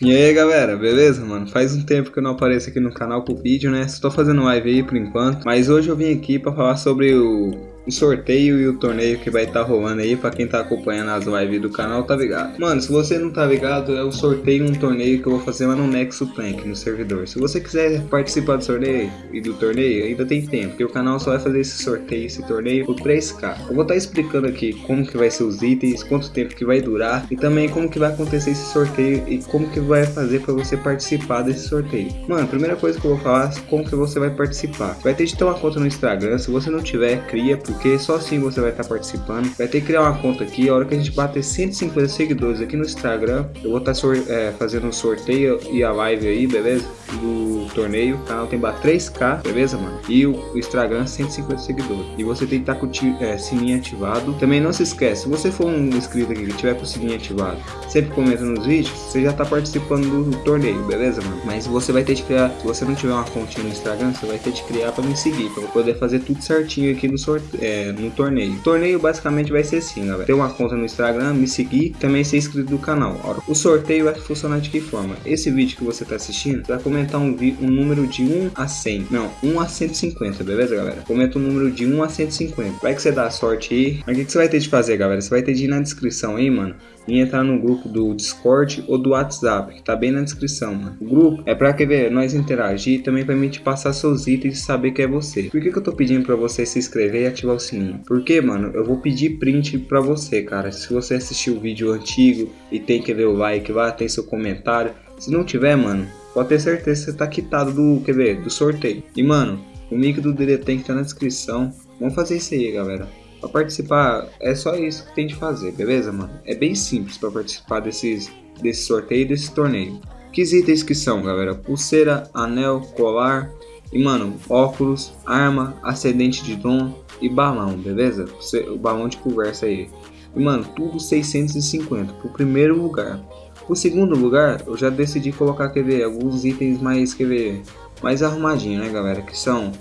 E aí galera, beleza mano? Faz um tempo que eu não apareço aqui no canal com vídeo, né? Tô fazendo live aí por enquanto Mas hoje eu vim aqui pra falar sobre o o sorteio e o torneio que vai estar tá rolando aí pra quem tá acompanhando as lives do canal tá ligado. Mano, se você não tá ligado, é o sorteio e um torneio que eu vou fazer lá no Nexo Plank, no servidor. Se você quiser participar do sorteio e do torneio, ainda tem tempo, porque o canal só vai fazer esse sorteio, esse torneio por 3k. Eu vou estar tá explicando aqui como que vai ser os itens, quanto tempo que vai durar e também como que vai acontecer esse sorteio e como que vai fazer para você participar desse sorteio. Mano, primeira coisa que eu vou falar é como que você vai participar. Vai ter de ter uma conta no Instagram, se você não tiver, cria, porque só assim você vai estar participando. Vai ter que criar uma conta aqui, a hora que a gente bater 150 seguidores aqui no Instagram, eu vou estar é, fazendo um sorteio e a live aí, beleza? Do torneio, o canal tem 3k, beleza, mano? E o Instagram 150 seguidores. E você tem que estar com o é, sininho ativado. Também não se esquece, se você for um inscrito aqui que tiver com o sininho ativado, sempre comenta nos vídeos, você já está participando do torneio, beleza, mano? Mas você vai ter que criar, se você não tiver uma continha no Instagram, você vai ter que criar para me seguir, para poder fazer tudo certinho aqui no sorteio, é, no torneio. O torneio basicamente vai ser assim, galera. Ter uma conta no Instagram, me seguir, também ser inscrito do canal. O sorteio vai funcionar de que forma? Esse vídeo que você está assistindo vai comentar um, um número de 1 a 100. Não, 1 a 150, beleza, galera? Comenta um número de 1 a 150. Vai que você dá sorte aí. Mas o que, que você vai ter de fazer, galera? Você vai ter de ir na descrição aí, mano e entrar no grupo do Discord ou do WhatsApp, que tá bem na descrição, mano. O grupo é pra que ver, nós interagir e também pra mim te passar seus itens e saber que é você. Por que, que eu tô pedindo pra você se inscrever e ativar o sininho? Porque, mano, eu vou pedir print pra você, cara. Se você assistiu o vídeo antigo e tem que ver o like lá, tem seu comentário. Se não tiver, mano, pode ter certeza que você tá quitado do, quer ver, do sorteio. E, mano, o link do que tá na descrição. Vamos fazer isso aí, galera. Para participar, é só isso que tem de fazer, beleza, mano? É bem simples para participar desses, desse sorteio e desse torneio. Que itens que são, galera? Pulseira, anel, colar e, mano, óculos, arma, ascendente de dom e balão, beleza? O balão de conversa aí. E, mano, tudo 650 pro primeiro lugar. O segundo lugar, eu já decidi colocar, quer ver, alguns itens mais, quer ver, mais arrumadinho, né, galera? Que são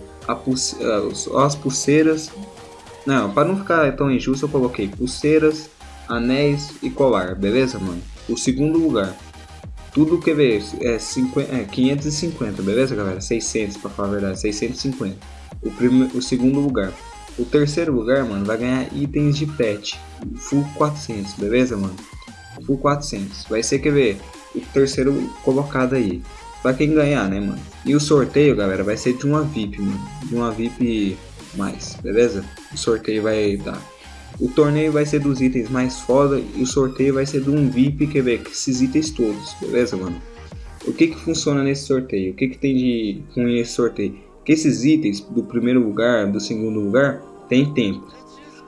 pulse ah, as pulseiras não, para não ficar tão injusto, eu coloquei pulseiras, anéis e colar, beleza, mano? O segundo lugar. Tudo que vê é, 50, é 550, beleza, galera? 600, para falar a verdade, 650. O, primeiro, o segundo lugar. O terceiro lugar, mano, vai ganhar itens de pet. Full 400, beleza, mano? Full 400. Vai ser, quer ver, o terceiro colocado aí. Pra quem ganhar, né, mano? E o sorteio, galera, vai ser de uma VIP, mano. De uma VIP mais, beleza? O sorteio vai dar. O torneio vai ser dos itens mais foda e o sorteio vai ser de um VIP que ver esses itens todos, beleza, mano? O que que funciona nesse sorteio? O que que tem de ruim nesse sorteio? Que esses itens do primeiro lugar, do segundo lugar, tem tempo.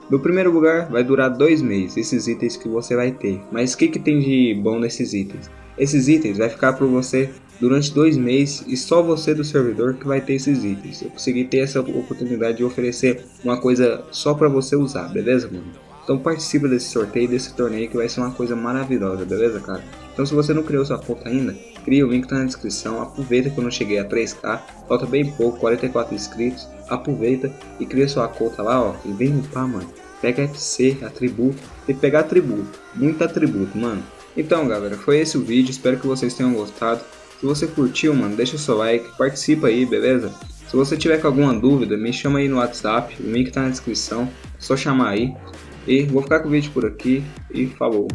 No primeiro lugar vai durar dois meses, esses itens que você vai ter. Mas o que que tem de bom nesses itens? Esses itens vai ficar por você durante dois meses e só você do servidor que vai ter esses itens. Eu consegui ter essa oportunidade de oferecer uma coisa só para você usar, beleza, mano? Então participa desse sorteio, desse torneio que vai ser uma coisa maravilhosa, beleza, cara? Então se você não criou sua conta ainda, cria o link tá na descrição, aproveita que eu não cheguei a 3k, falta bem pouco, 44 inscritos, aproveita e cria sua conta lá, ó, e vem upar, mano. Pega FC, atributo, que pegar atributo, muito atributo, mano. Então galera, foi esse o vídeo, espero que vocês tenham gostado. Se você curtiu, mano, deixa seu like, participa aí, beleza? Se você tiver com alguma dúvida, me chama aí no WhatsApp, o link tá na descrição, é só chamar aí. E vou ficar com o vídeo por aqui e falou!